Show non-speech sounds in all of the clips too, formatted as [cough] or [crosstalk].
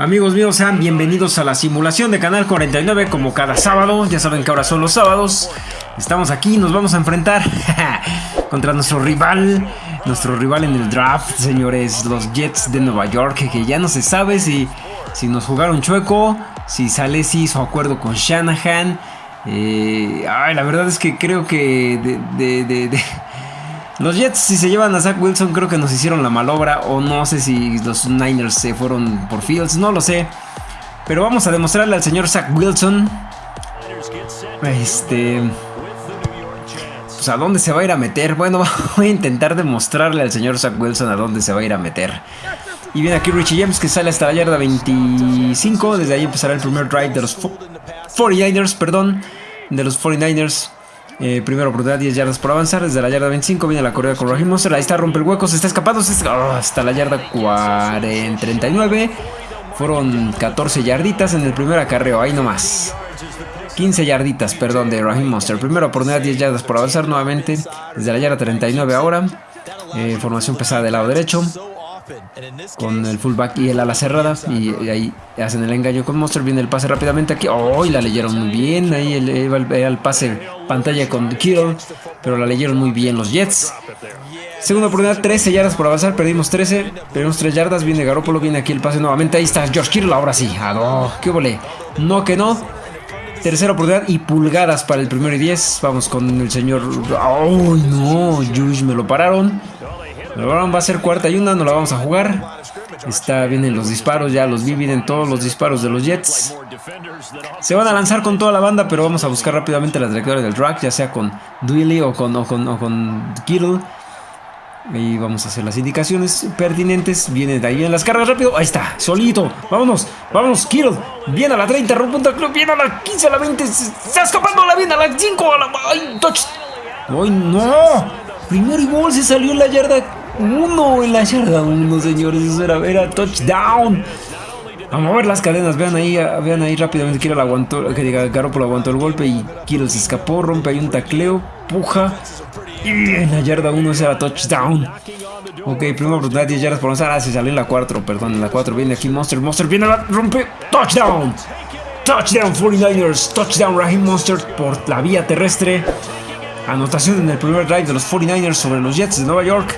Amigos míos, sean bienvenidos a la simulación de Canal 49 como cada sábado. Ya saben que ahora son los sábados. Estamos aquí, nos vamos a enfrentar [laughs] contra nuestro rival, nuestro rival en el draft, señores, los Jets de Nueva York, que ya no se sabe si, si nos jugaron chueco, si sale si hizo acuerdo con Shanahan. Eh, ay, la verdad es que creo que de los Jets, si se llevan a Zach Wilson, creo que nos hicieron la malobra. O no sé si los Niners se fueron por Fields, no lo sé. Pero vamos a demostrarle al señor Zach Wilson. Este. Pues a dónde se va a ir a meter. Bueno, [laughs] voy a intentar demostrarle al señor Zach Wilson a dónde se va a ir a meter. Y viene aquí Richie James que sale hasta la yarda 25. Desde ahí empezará el primer drive de los 49ers, perdón. De los 49ers. Eh, primera oportunidad, 10 yardas por avanzar. Desde la yarda 25 viene la corrida con Raheem Monster. Ahí está, rompe el hueco, se está escapando. Oh, hasta la yarda 40, 39. Fueron 14 yarditas en el primer acarreo, ahí nomás. 15 yarditas, perdón, de Raheem Monster. Primera oportunidad, 10 yardas por avanzar nuevamente. Desde la yarda 39 ahora. Eh, formación pesada del lado derecho con el fullback y el ala cerrada y, ahí hacen el engaño con Monster viene el pase rápidamente aquí oh la leyeron muy bien ahí el, el, pase pantalla con Kittle pero la leyeron muy bien los Jets segunda oportunidad 13 yardas por avanzar perdimos 13 perdimos 3 yardas viene Garoppolo viene aquí el pase nuevamente ahí está George Kittle ahora sí ah, qué volé no que no Tercera oportunidad y pulgadas para el primero y 10. Vamos con el señor. ¡Ay, no! Juice me lo pararon va a ser cuarta y una, no la vamos a jugar. Está, vienen los disparos, ya los vi, vienen todos los disparos de los Jets. Se van a lanzar con toda la banda, pero vamos a buscar rápidamente la trayectoria del drag, ya sea con Duilly o con, con, con Kittle. Y vamos a hacer las indicaciones pertinentes. Viene de ahí en las cargas rápido. Ahí está, solito. Vámonos, vámonos, Kittle. Viene a la 30, rompunta club. Viene a la 15, a la 20. Se está escapando la viene a la 5. A la. ¡Ay, touch! ¡Ay, no! Primero y gol se salió en la yarda uno en la yarda uno, señores. Eso era, era touchdown. A ver las cadenas, vean ahí, vean ahí rápidamente. Kiro aguantó, que Garoppolo aguantó el golpe y Kiro se escapó, rompe ahí un tacleo, puja. Y en la yarda 1 ese era touchdown. Ok, primera oportunidad, 10 yardas por avanzar. Ah, se salió en la 4, perdón, en la 4 viene aquí Monster. Monster viene, la rompe, touchdown. Touchdown 49ers, touchdown Raheem Monster por la vía terrestre. Anotación en el primer drive de los 49ers sobre los Jets de Nueva York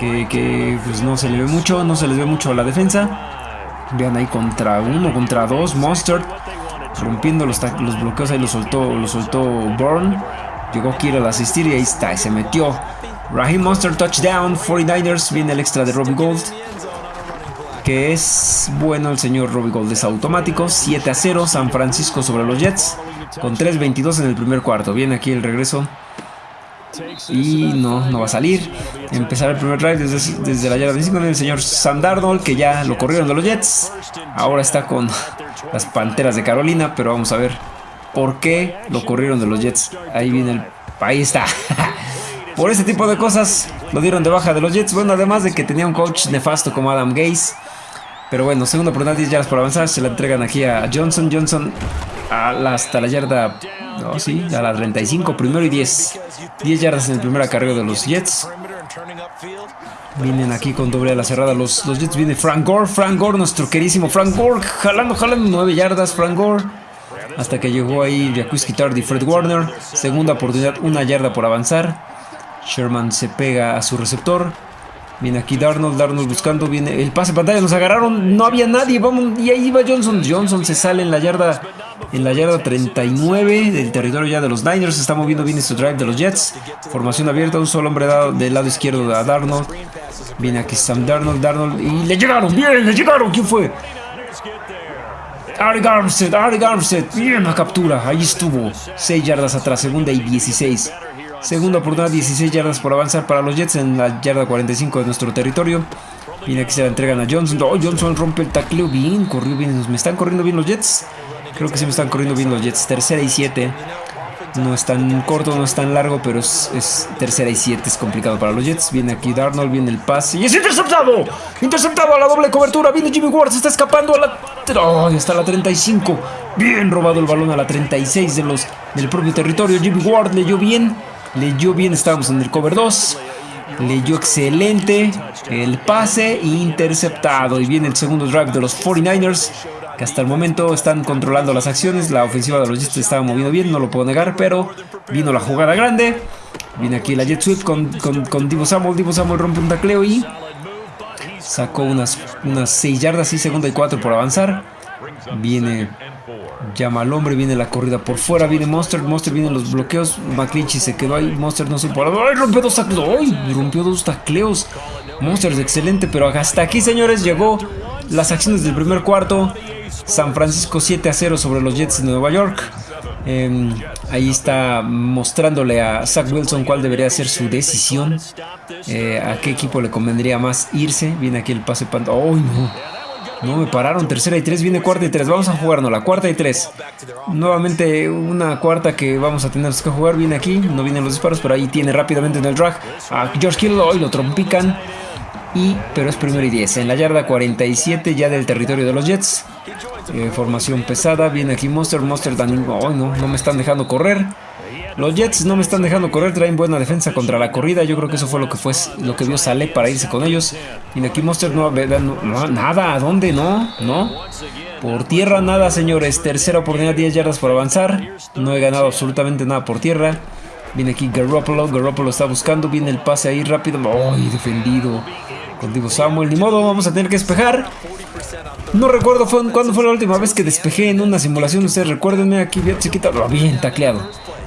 que, pues no se le ve mucho, no se les ve mucho a la defensa. Vean ahí contra uno, contra dos, Monster rompiendo los, bloqueos, ahí lo soltó, lo soltó Bourne. Llegó Kirill a asistir y ahí está, se metió. Raheem Monster touchdown, 49ers, viene el extra de Robbie Gold. Que es bueno el señor Robbie Gold, es automático. 7 a 0, San Francisco sobre los Jets. Con 3.22 en el primer cuarto. Viene aquí el regreso y no, no va a salir. Empezar el primer drive desde, desde la yarda 25 el señor Sam Darnold, que ya lo corrieron de los Jets. Ahora está con las Panteras de Carolina, pero vamos a ver por qué lo corrieron de los Jets. Ahí viene el... Ahí está. [laughs] Por ese tipo de cosas lo dieron de baja de los Jets. Bueno, además de que tenía un coach nefasto como Adam Gaze. Pero bueno, segunda oportunidad, 10 yardas por avanzar. Se la entregan aquí a Johnson. Johnson hasta la yarda no, sí, a la 35, primero y 10. 10 yardas en el primer acarreo de los Jets. Vienen aquí con doble a la cerrada los, los Jets. Viene Frank Gore, Frank Gore, nuestro queridísimo Frank Gore. Jalando, jalando 9 yardas, Frank Gore. Hasta que llegó ahí Jacuzzi Tardy, Fred Warner. Segunda oportunidad, una yarda por avanzar. Sherman se pega a su receptor. Viene aquí Darnold, Darnold buscando, viene el pase pantalla, nos agarraron, no había nadie, vamos, y ahí va Johnson, Johnson se sale en la yarda, en la yarda 39 del territorio ya de los Niners, está moviendo bien este drive de los Jets, formación abierta, un solo hombre dado del lado izquierdo a Darnold, viene aquí Sam Darnold, Darnold, y le llegaron, bien, le llegaron, ¿quién fue? Ari Armstead, Ari Armstead, bien la captura, ahí estuvo, 6 yardas atrás, segunda y 16. Segunda oportunidad, 16 yardas por avanzar para los Jets en la yarda 45 de nuestro territorio. Viene aquí se la entregan a Johnson. Oh, Johnson rompe el tacleo bien, corrió bien. ¿Me están corriendo bien los Jets? Creo que sí me están corriendo bien los Jets. Tercera y 7. No es tan corto, no es tan largo, pero es, tercera y 7. Es complicado para los Jets. Viene aquí Darnold, viene el pase. ¡Y es interceptado! Interceptado a la doble cobertura. Viene Jimmy Ward, se está escapando a la... Oh, hasta la 35. Bien robado el balón a la 36 de los, del propio territorio. Jimmy Ward leyó bien. Leyó bien, estábamos en el cover 2. Leyó excelente el pase interceptado. Y viene el segundo drive de los 49ers. Que hasta el momento están controlando las acciones. La ofensiva de los Jets estaba moviendo bien, no lo puedo negar. Pero vino la jugada grande. Viene aquí la Jet Sweep con, con, Divo Samuel. Divo Samuel rompe un tacleo y sacó unas, unas 6 yardas y segunda y 4 por avanzar. Viene Llama al hombre, viene la corrida por fuera, viene Monster, Monster vienen los bloqueos, McClinchy se quedó ahí, Monster no supo, ¡ay, rompió dos tacleos! ¡ay, rompió dos tacleos! Monster es excelente, pero hasta aquí, señores, llegó las acciones del primer cuarto. San Francisco 7 a 0 sobre los Jets de Nueva York. Em, ahí está mostrándole a Zach Wilson cuál debería ser su decisión. Eh, a qué equipo le convendría más irse. Viene aquí el pase panto. ¡Ay, no! No me pararon, tercera y tres, viene cuarta y tres. Vamos a jugarnos la cuarta y tres. Nuevamente una cuarta que vamos a tener que jugar. Viene aquí, no vienen los disparos, pero ahí tiene rápidamente en el drag a George Kittle. Hoy lo trompican. Y, pero es primero y diez. En la yarda 47 ya del territorio de los Jets. Eh, formación pesada. Viene aquí Monster. Monster también. no, no me están dejando correr. Los Jets no me están dejando correr, traen buena defensa contra la corrida. Yo creo que eso fue lo que fue lo que vio Sale para irse con ellos. Y aquí Monster no, no, nada, ¿a dónde? No, no. Por tierra nada, señores. Tercera oportunidad, 10 yardas por avanzar. No he ganado absolutamente nada por tierra. Viene aquí Garoppolo, Garoppolo está buscando, viene el pase ahí rápido. ¡Ay, defendido! Contigo Samuel, ni modo, vamos a tener que despejar. No recuerdo cuándo fue la última vez que despejé en una simulación. Ustedes recuérdenme aquí bien chiquita. Bien tacleado.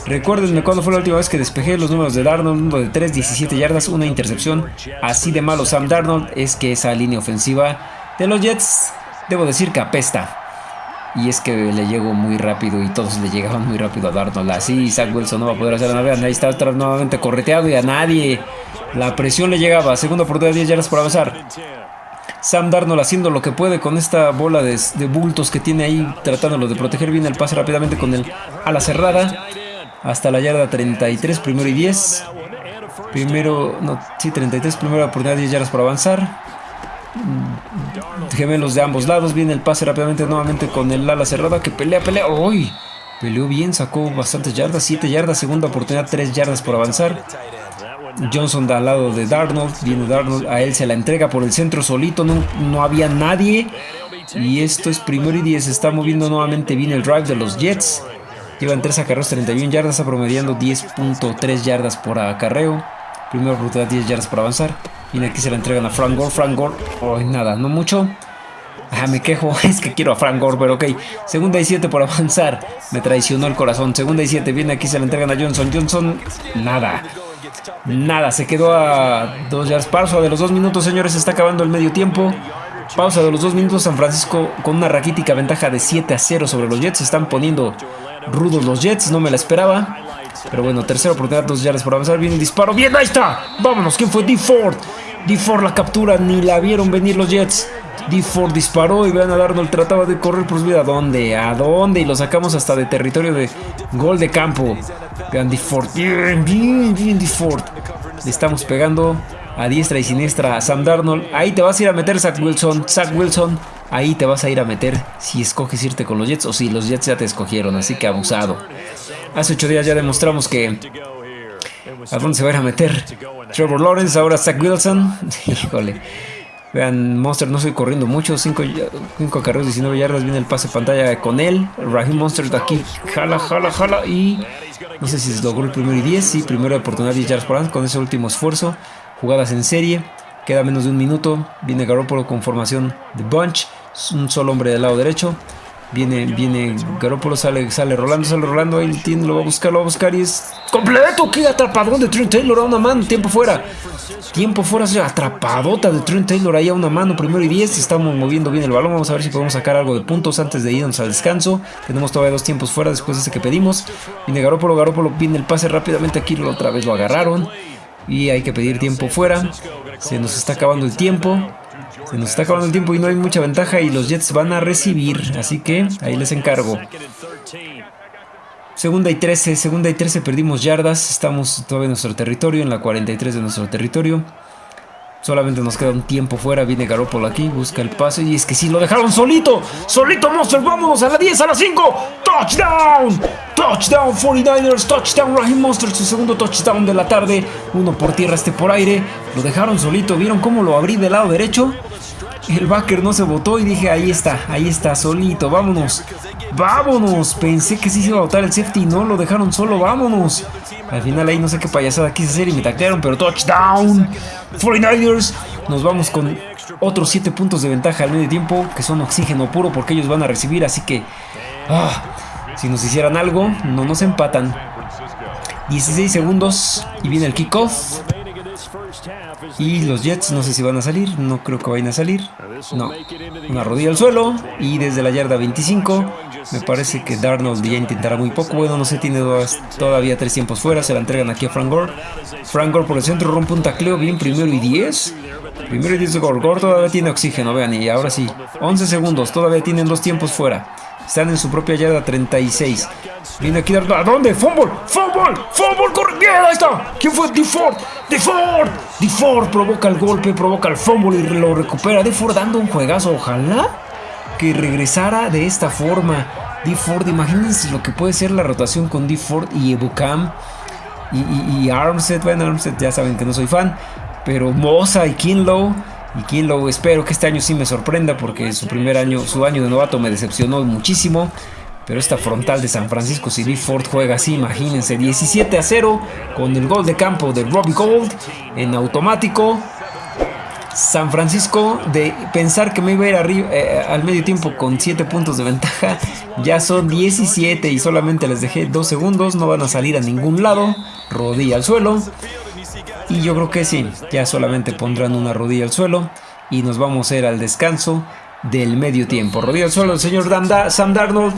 Recuérdenme cuándo fue la última vez que despejé los números de Darnold, uno de 3, 17 yardas, una intercepción. Así de malo Sam Darnold es que esa línea ofensiva de los Jets, debo decir que apesta. Y es que le llegó muy rápido y todos le llegaban muy rápido a Darnold. Así Zach Wilson no va a poder hacer nada. Ahí está nuevamente correteado y a nadie. La presión le llegaba. Segunda oportunidad, 10 yardas por avanzar. Sam Darnold haciendo lo que puede con esta bola de, de bultos que tiene ahí, tratándolo de proteger bien el pase rápidamente con el ala cerrada hasta la yarda 33, primero y 10. Primero, no, sí, 33, primera oportunidad, 10 yardas por avanzar. Gemelos de ambos lados, viene el pase rápidamente nuevamente con el ala cerrada que pelea, pelea. ¡Uy! Peleó bien, sacó bastantes yardas, 7 yardas, segunda oportunidad, 3 yardas por avanzar. Johnson da al lado de Darnold, viene Darnold, a él se la entrega por el centro solito, no, no había nadie. Y esto es primero y 10, está moviendo nuevamente bien el drive de los Jets. Llevan 3 acarreos, 31 yardas, promediando 10.3 yardas por acarreo. Primera oportunidad, 10 yardas por avanzar. Y aquí se la entregan a Frank Gore. Frank Gore, oh, nada, no mucho. Ah, me quejo, [laughs] es que quiero a Frank Gore, pero ok. Segunda y 7 por avanzar. Me traicionó el corazón. Segunda y 7, viene aquí, se la entregan a Johnson. Johnson, nada. Nada, se quedó a 2 yardas. Pausa de los 2 minutos, señores, se está acabando el medio tiempo. Pausa de los 2 minutos, San Francisco con una raquítica ventaja de 7 a 0 sobre los Jets. Se están poniendo rudos los Jets, no me la esperaba. Pero bueno, tercera oportunidad, dos yardas por avanzar. Viene el disparo. Bien, ahí está. Vámonos. ¿Quién fue? D. Ford. D. Ford la captura. Ni la vieron venir los Jets. D. Ford disparó y vean a Darnold. Trataba de correr por su vida. ¿A dónde? ¿A dónde? Y lo sacamos hasta de territorio de gol de campo. Vean D. Ford. Bien, bien, bien D. Ford. Le estamos pegando a diestra y siniestra a Sam Darnold. Ahí te vas a ir a meter Zach Wilson. Zach Wilson ahí te vas a ir a meter si escoges irte con los Jets o si los Jets ya te escogieron, así que abusado. Hace ocho días ya demostramos que... ¿A dónde se va a ir a meter? Trevor Lawrence, ahora Zach Wilson. [laughs] Híjole. Vean, Monster no estoy corriendo mucho. 5 carreras, 19 yardas. Viene el pase pantalla con él. Raheem Monster de aquí. Jala, jala, jala. Y no sé si se logró el primero y 10. Sí, primero oportunidad 10 yardas por con ese último esfuerzo. Jugadas en serie. Queda menos de un minuto. Viene Garoppolo con formación de bunch un solo hombre del lado derecho. Viene, viene Garoppolo, sale, sale rolando, sale rolando. Ahí tiene, lo va a buscar, lo va a buscar y es completo. ¡Qué atrapadón de Trent Taylor a una mano! Tiempo fuera. Tiempo fuera, atrapadota de Trent Taylor ahí a una mano. Primero y 10. Estamos moviendo bien el balón. Vamos a ver si podemos sacar algo de puntos antes de irnos al descanso. Tenemos todavía dos tiempos fuera después de ese que pedimos. Viene Garoppolo, Garoppolo viene el pase rápidamente aquí. Otra vez lo agarraron. Y hay que pedir tiempo fuera. Se nos está acabando el tiempo. Se nos está acabando el tiempo y no hay mucha ventaja y los Jets van a recibir. Así que ahí les encargo. Segunda y 13, segunda y 13 perdimos yardas. Estamos todavía en nuestro territorio, en la 43 de nuestro territorio. Solamente nos queda un tiempo fuera. Viene Garoppolo aquí, busca el pase. Y es que sí, lo dejaron solito. Solito, Monster. Vámonos a la 10, a la 5. Touchdown. Touchdown 49ers. Touchdown Raheem Monster. Su segundo touchdown de la tarde. Uno por tierra, este por aire. Lo dejaron solito. ¿Vieron cómo lo abrí del lado derecho? El backer no se botó y dije, ahí está, ahí está, solito, vámonos. Vámonos. Pensé que sí se iba a botar el safety no lo dejaron solo, vámonos. Al final ahí no sé qué payasada quise hacer y me taclearon, pero touchdown. 49ers. Nos vamos con otros 7 puntos de ventaja al medio tiempo, que son oxígeno puro porque ellos van a recibir, así que... Ah, si nos hicieran algo, no nos empatan. 16 segundos y viene el kickoff. Y los Jets no sé si van a salir, no creo que vayan a salir. No, una rodilla al suelo y desde la yarda 25 me parece que Darnold ya intentará muy poco. Bueno, no sé, tiene todavía tres tiempos fuera. Se la entregan aquí a Frank Gore. Frank Gore por el centro rompe un tacleo bien primero y 10. Primero y 10 de Gore. Gore todavía tiene oxígeno, vean. Y ahora sí, 11 segundos. Todavía tienen dos tiempos fuera. Están en su propia yarda 36. Viene aquí ¿A dónde? ¡Fumble! ¡Fumble! ¡Fumble! ¡Corre! ¡Bien! Ahí está. ¿Quién fue? DeFord. DeFord. DeFord provoca el golpe, provoca el fumble y lo recupera. DeFord dando un juegazo. Ojalá que regresara de esta forma. DeFord, imagínense lo que puede ser la rotación con DeFord y Ebukam y, y, y Armstead. Bueno, Armstead ya saben que no soy fan. Pero Mosa y Kinlow y Kinlow espero que este año sí me sorprenda porque su primer año, su año de novato me decepcionó muchísimo. Pero esta frontal de San Francisco, si Lee Ford juega así, imagínense, 17 a 0 con el gol de campo de Robbie Gold en automático. San Francisco, de pensar que me iba a ir arriba, eh, al medio tiempo con 7 puntos de ventaja, ya son 17 y solamente les dejé 2 segundos, no van a salir a ningún lado, rodilla al suelo. Y yo creo que sí, ya solamente pondrán una rodilla al suelo y nos vamos a ir al descanso del medio tiempo. Rodilla al suelo el señor Sam Darnold,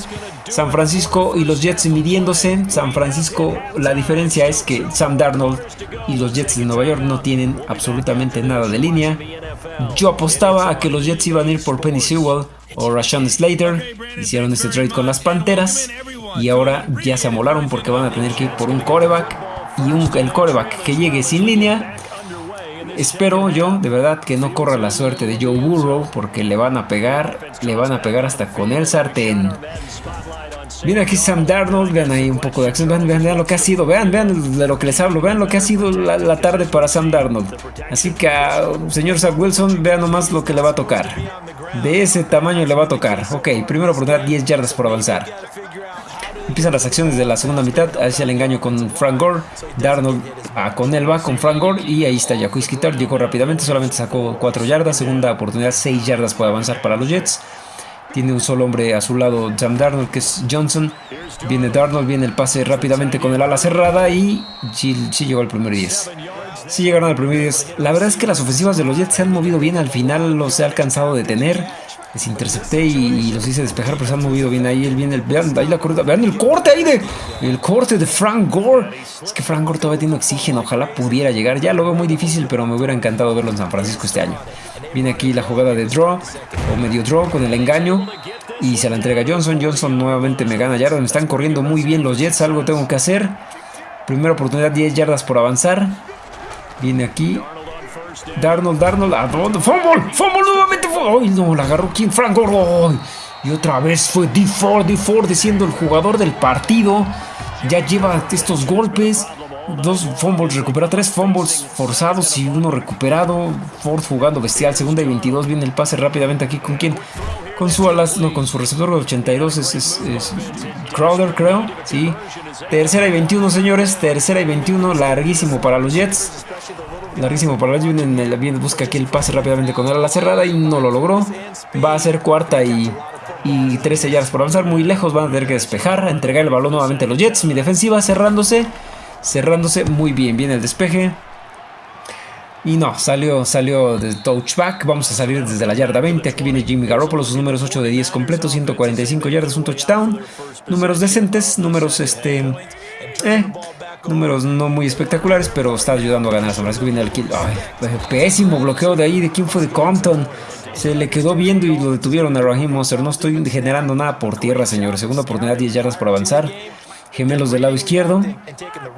San Francisco y los Jets midiéndose. San Francisco, la diferencia es que Sam Darnold y los Jets de Nueva York no tienen absolutamente nada de línea. Yo apostaba a que los Jets iban a ir por Penny Sewell o Rashawn Slater. Hicieron este trade con las Panteras y ahora ya se amolaron porque van a tener que ir por un coreback y un, el coreback que llegue sin línea. Espero yo, de verdad, que no corra la suerte de Joe Burrow porque le van a pegar, le van a pegar hasta con el sartén. Miren aquí Sam Darnold, vean ahí un poco de acción, vean, vean, lo que ha sido, vean, vean de lo que les hablo, vean lo que ha sido la, tarde para Sam Darnold. Así que, señor Zach Wilson, vean nomás lo que le va a tocar. De ese tamaño le va a tocar. Ok, primero oportunidad, 10 yardas por avanzar. Empiezan las acciones de la segunda mitad. Hacia el engaño con Frank Gore. Darnold a con él con Frank Gore. Y ahí está Jacques Kittar. Llegó rápidamente. Solamente sacó 4 yardas. Segunda oportunidad, 6 yardas puede avanzar para los Jets. Tiene un solo hombre a su lado, Sam Darnold, que es Johnson. Viene Darnold, viene el pase rápidamente con el ala cerrada. Y sí, llegó al primer 10. Sí llegaron al primer 10. La verdad es que las ofensivas de los Jets se han movido bien. Al final los he alcanzado a detener les intercepté y, los hice despejar, pero se han movido bien ahí. Él viene el, vean, ahí la vean el corte ahí de el corte de Frank Gore. Es que Frank Gore todavía tiene oxígeno, ojalá pudiera llegar. Ya lo veo muy difícil, pero me hubiera encantado verlo en San Francisco este año. Viene aquí la jugada de draw o medio draw con el engaño y se la entrega Johnson. Johnson nuevamente me gana yardas. Me están corriendo muy bien los Jets, algo tengo que hacer. Primera oportunidad, 10 yardas por avanzar. Viene aquí Darnold, Darnold, ¿a dónde? ¡Fumble! ¡Fumble nuevamente! ¡Ay, no! La agarró quien? Frank Gore. Y otra vez fue D4, D4 siendo el jugador del partido. Ya lleva estos golpes. Dos fumbles, recupera tres fumbles forzados y uno recuperado. Ford jugando bestial. Segunda y 22. Viene el pase rápidamente aquí. ¿Con quién? Con su alas, no, con su receptor de 82 es, es, Crowder, creo. Sí. Tercera y 21, señores. Tercera y 21. Larguísimo para los Jets. Larguísimo para los Jets. Viene, busca aquí el pase rápidamente con la cerrada y no lo logró. Va a ser cuarta y, y 13 yardas por avanzar. Muy lejos. Van a tener que despejar. Entregar el balón nuevamente a los Jets. Mi defensiva cerrándose. Cerrándose muy bien. Viene el despeje. Y no, salió, salió de touchback. Vamos a salir desde la yarda 20. Aquí viene Jimmy Garoppolo, sus números 8 de 10 completos, 145 yardas, un touchdown. Números decentes, números este. Eh, números no muy espectaculares, pero está ayudando a ganar. San Francisco viene el kill. Ay, pésimo bloqueo de ahí. ¿De quién fue? De Compton. Se le quedó viendo y lo detuvieron a Raheem Monster. No estoy generando nada por tierra, señores. Segunda oportunidad, 10 yardas por avanzar gemelos del lado izquierdo,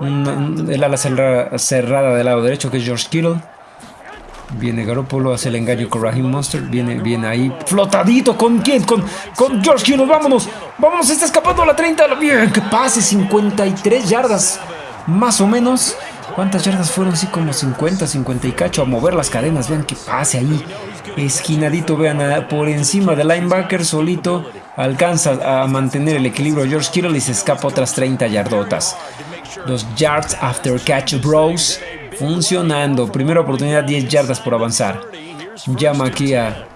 el ala cerrada del lado derecho que es George Kittle, Viene Garoppolo, hace el engaño con Raheem Monster. Viene, viene ahí flotadito. ¿Con quién? Con, con George Kittle. Vámonos. Vámonos. Está escapando a la 30. Bien, que pase. 53 yardas. Más o menos. ¿Cuántas yardas fueron? Sí, como 50, 50 y cacho. A mover las cadenas. Vean que pase ahí. Esquinadito. Vean por encima del linebacker solito. Alcanza a mantener el equilibrio George Kittle y se escapa otras 30 yardotas. Los yards after catch bros funcionando. Primera oportunidad, 10 yardas por avanzar. Llama aquí a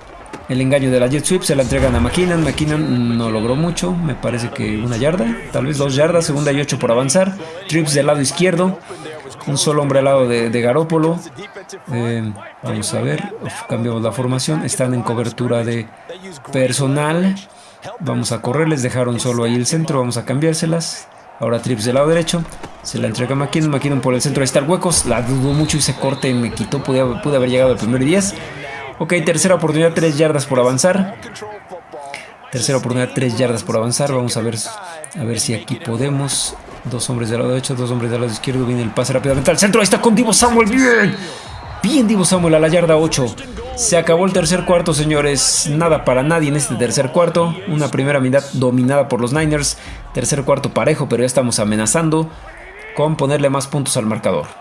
el engaño de la jet sweep, se la entregan a McKinnon. McKinnon no logró mucho, me parece que una yarda, tal vez dos yardas, segunda y ocho por avanzar. Trips del lado izquierdo, un solo hombre al lado de, Garópolo. Eh, vamos a ver, cambiamos la formación, están en cobertura de personal. Vamos a correr, les dejaron solo ahí el centro, vamos a cambiárselas. Ahora trips del lado derecho. Se la entrega a McKinnon. McKinnon por el centro. Ahí está el huecos. La dudó mucho y se corte me quitó. Pude, haber llegado al primer 10. Ok, tercera oportunidad. 3 yardas por avanzar. Tercera oportunidad. 3 yardas por avanzar. Vamos a ver, a ver si aquí podemos. Dos hombres del lado derecho. Dos hombres del lado izquierdo. Viene el pase rápidamente al centro. Ahí está con Divo Samuel. Bien. Bien Divo Samuel a la yarda 8. Se acabó el tercer cuarto, señores. Nada para nadie en este tercer cuarto. Una primera mitad dominada por los Niners. Tercer cuarto parejo, pero ya estamos amenazando con ponerle más puntos al marcador.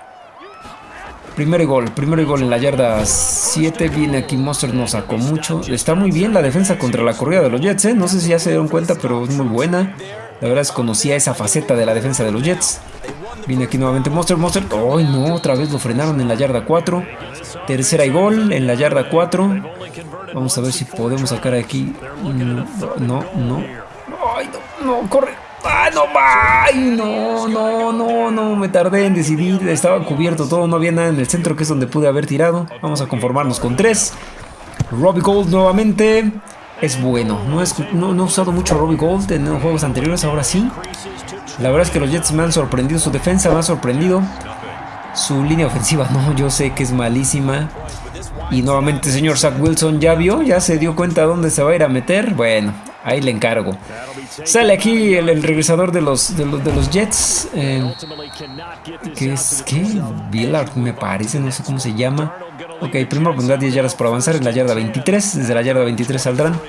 Primero gol, primero gol en la yarda 7. Viene aquí Monster, no sacó mucho. Está muy bien la defensa contra la corrida de los Jets, ¿eh? No sé si ya se dieron cuenta, pero es muy buena. La verdad es que conocía esa faceta de la defensa de los Jets. Viene aquí nuevamente Monster, Monster. ¡Ay, no! Otra vez lo frenaron en la yarda 4. Tercera y gol en la yarda 4. Vamos a ver si podemos sacar aquí. No, no. ¡Ay, no! ¡No! ¡Corre! ¡Ah, no! ¡Ay, no! No, no, no. Me tardé en decidir. Estaba cubierto todo. No había nada en el centro, que es donde pude haber tirado. Vamos a conformarnos con 3. Robbie Gold nuevamente. Es bueno. No, es, no, no he usado mucho Robbie Gold en los juegos anteriores. Ahora sí. La verdad es que los Jets me han sorprendido. Su defensa me ha sorprendido. Su línea ofensiva, [laughs] no, yo sé que es malísima. Y nuevamente, señor Zach Wilson, ¿ya vio? ¿Ya se dio cuenta dónde se va a ir a meter? Bueno, ahí le encargo. Sale aquí el, regresador de los, de los, de los Jets. Eh, ¿Qué es? ¿Qué? Billard, me parece, no sé cómo se llama. Ok, primera oportunidad, 10 yardas por avanzar en la yarda 23. Desde la yarda 23 saldrán.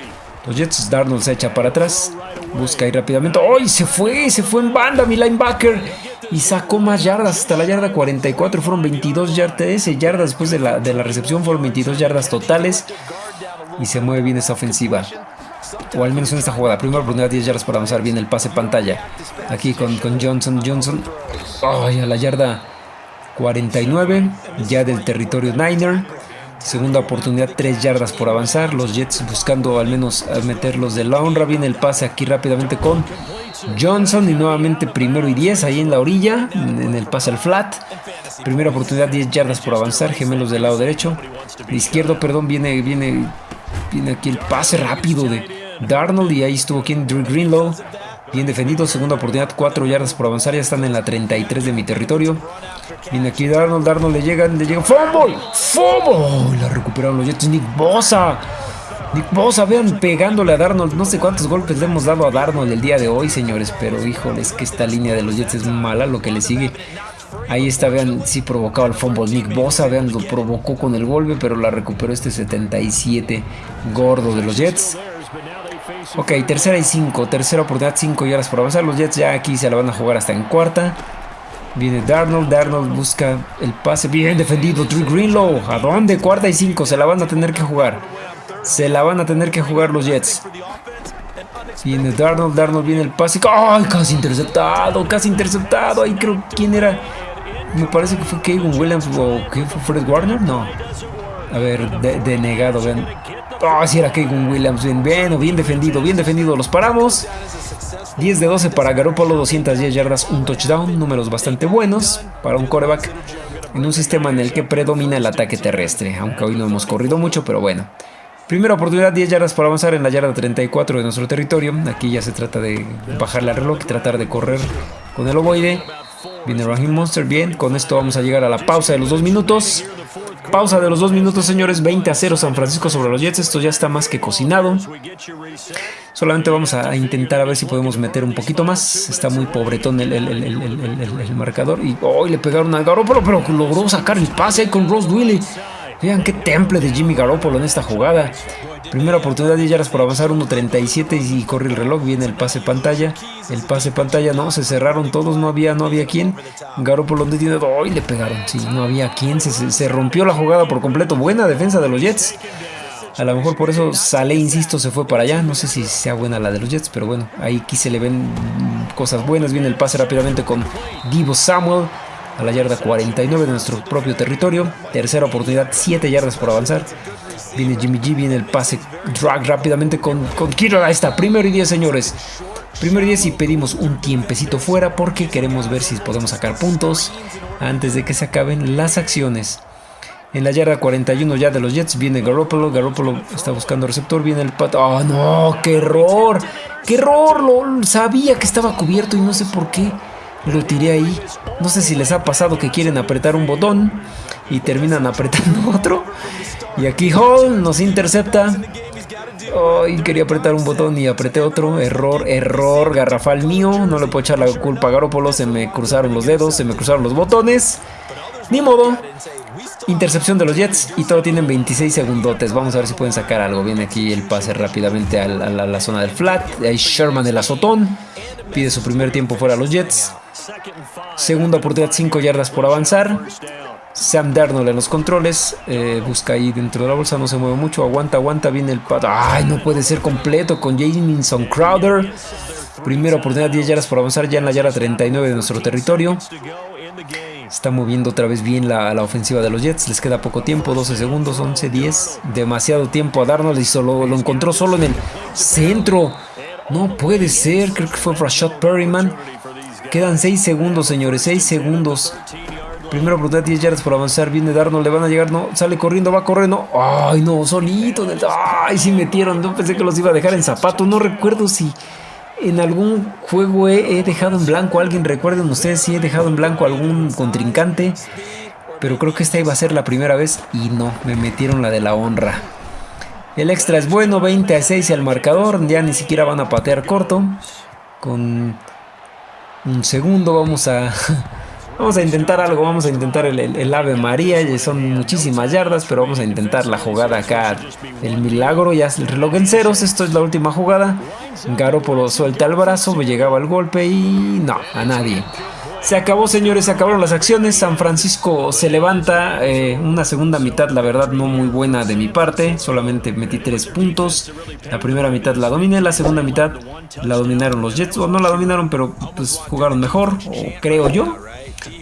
Los Jets, Darnold se echa para atrás. Busca ahí rápidamente. ¡Ay! se fue, se fue en banda mi linebacker. Y sacó más yardas hasta la yarda 44. Fueron 22 yardas, yardas después de la, de la recepción. Fueron 22 yardas totales. Y se mueve bien esa ofensiva. O al menos en esta jugada. Primera oportunidad, 10 yardas para avanzar bien el pase pantalla. Aquí con, con Johnson. Johnson. ¡Ay! a la yarda 49. Ya del territorio Niner. Segunda oportunidad, 3 yardas por avanzar. Los Jets buscando al menos meterlos de la honra. Viene el pase aquí rápidamente con Johnson. Y nuevamente primero y 10 ahí en la orilla. En el pase al flat. Primera oportunidad, 10 yardas por avanzar. Gemelos del lado derecho. De izquierdo, perdón, viene, viene, viene aquí el pase rápido de Darnold. Y ahí estuvo quien Drew Greenlow. Bien defendido, segunda oportunidad, 4 yardas por avanzar, ya están en la 33 de mi territorio. Viene aquí Darnold, Darnold le llegan, le llegan. ¡Fumble! ¡Fumble! La recuperaron los Jets. Nick Bosa. Nick Bosa, vean pegándole a Darnold. No sé cuántos golpes le hemos dado a Darnold el día de hoy, señores. Pero híjole, es que esta línea de los Jets es mala lo que le sigue. Ahí está, vean, sí provocaba el fumble. Nick Bosa, vean, lo provocó con el golpe, pero la recuperó este 77 gordo de los Jets. Ok, tercera y cinco. Tercera oportunidad, cinco yardas por avanzar. Los Jets ya aquí se la van a jugar hasta en cuarta. Viene Darnold. Darnold busca el pase. Bien defendido. Drew Greenlow. ¿A dónde? Cuarta y cinco. Se la van a tener que jugar. Se la van a tener que jugar los Jets. Viene Darnold. Darnold viene el pase. ¡Ay! Casi interceptado. Casi interceptado. Ahí creo. ¿Quién era? Me parece que fue Kevin Williams o ¿qué fue Fred Warner. No. A ver, denegado. Vean. Oh, si era Keegan Williams. Bien, bien, defendido, bien defendido. Los paramos. 10 de 12 para Garoppolo, 210 yardas, un touchdown. Números bastante buenos para un coreback en un sistema en el que predomina el ataque terrestre. Aunque hoy no hemos corrido mucho, pero bueno. Primera oportunidad, 10 yardas para avanzar en la yarda 34 de nuestro territorio. Aquí ya se trata de bajarle al reloj y tratar de correr con el ovoide. Viene Raheem Monster, bien. Con esto vamos a llegar a la pausa de los dos minutos. Pausa de los dos minutos, señores. 20 a 0 San Francisco sobre los Jets. Esto ya está más que cocinado. Solamente vamos a intentar a ver si podemos meter un poquito más. Está muy pobretón el, el, marcador. Y hoy le pegaron a Garoppolo, pero logró sacar el pase con Ross Willy. Vean qué temple de Jimmy Garoppolo en esta jugada. Primera oportunidad, 10 yardas por avanzar, 1.37 y corre el reloj, viene el pase pantalla. El pase pantalla, no, se cerraron todos, no había, no había quien. Garoppolo donde tiene, hoy le pegaron, sí, no había quien, se, se rompió la jugada por completo. Buena defensa de los Jets. A lo mejor por eso Sale, insisto, se fue para allá. No sé si sea buena la de los Jets, pero bueno, ahí aquí se le ven cosas buenas. Viene el pase rápidamente con Divo Samuel a la yarda 49 de nuestro propio territorio. Tercera oportunidad, 7 yardas por avanzar. Viene Jimmy G, viene el pase drag rápidamente con, con Kiro. Ahí está, primero y 10, señores. Primero y 10 y pedimos un tiempecito fuera porque queremos ver si podemos sacar puntos antes de que se acaben las acciones. En la yarda 41 ya de los Jets viene Garoppolo. Garoppolo está buscando receptor. Viene el pato. ¡Oh, no! ¡Qué error! ¡Qué error! Lo, sabía que estaba cubierto y no sé por qué lo tiré ahí. No sé si les ha pasado que quieren apretar un botón y terminan [laughs] apretando otro. Y aquí Hall nos intercepta. Ay, quería apretar un botón y apreté otro. Error, error, garrafal mío. No le puedo echar la culpa a Garoppolo. Se me cruzaron los dedos, se me cruzaron los botones. Ni modo. Intercepción de los Jets y todo tienen 26 segundotes. Vamos a ver si pueden sacar algo. Viene aquí el pase rápidamente a la, zona del flat. Ahí Sherman el azotón. Pide su primer tiempo fuera a los Jets. Segunda oportunidad, 5 yardas por avanzar. Sam Darnold en los controles. Eh, busca ahí dentro de la bolsa, no se mueve mucho. Aguanta, aguanta. Viene el pato. ¡Ay! No puede ser completo con Jamison Crowder. Primera oportunidad, 10 yardas por avanzar ya en la yarda 39 de nuestro territorio. Está moviendo otra vez bien la, ofensiva de los Jets. Les queda poco tiempo, 12 segundos, 11, 10. Demasiado tiempo a darnos y solo lo encontró solo en el centro. No puede ser, creo que fue Rashad Perryman. Quedan 6 segundos, señores, 6 segundos. Primera oportunidad, 10 yardas por avanzar. Viene Darnold, le van a llegar, no. Sale corriendo, va corriendo. Ay, no, solito. Ay, sí metieron. No pensé que los iba a dejar en zapato. No recuerdo si en algún juego he, dejado en blanco a alguien. Recuerden ustedes si he dejado en blanco a algún contrincante. Pero creo que esta iba a ser la primera vez y no, me metieron la de la honra. El extra es bueno, 20 a 6 al marcador. Ya ni siquiera van a patear corto. Con un segundo vamos a [laughs] Vamos a intentar algo, vamos a intentar el, Ave María, son muchísimas yardas, pero vamos a intentar la jugada acá, el milagro, ya el reloj en ceros, esto es la última jugada, Garoppolo suelta el brazo, me llegaba el golpe y no, a nadie. Se acabó, señores, se acabaron las acciones. San Francisco se levanta. Eh, una segunda mitad, la verdad, no muy buena de mi parte. Solamente metí tres puntos. La primera mitad la dominé. La segunda mitad la dominaron los Jets. O no la dominaron, pero pues jugaron mejor. Creo yo.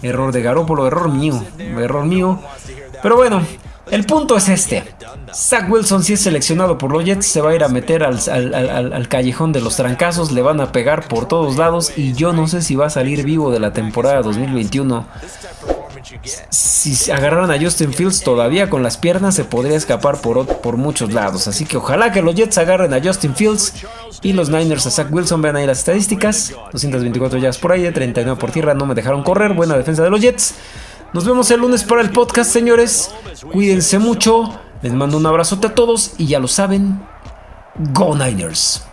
Error de Garópolo, error mío, error mío. Pero bueno, el punto es este. Zach Wilson si es seleccionado por los Jets se va a ir a meter al, al, callejón de los trancazos, le van a pegar por todos lados y yo no sé si va a salir vivo de la temporada 2021. Si agarraran a Justin Fields todavía con las piernas se podría escapar por, por muchos lados. Así que ojalá que los Jets agarren a Justin Fields y los Niners a Zach Wilson. Vean ahí las estadísticas. 224 yardas por aire, 39 por tierra. No me dejaron correr. Buena defensa de los Jets. Nos vemos el lunes para el podcast, señores. Cuídense mucho. Les mando un abrazote a todos y ya lo saben. Go Niners.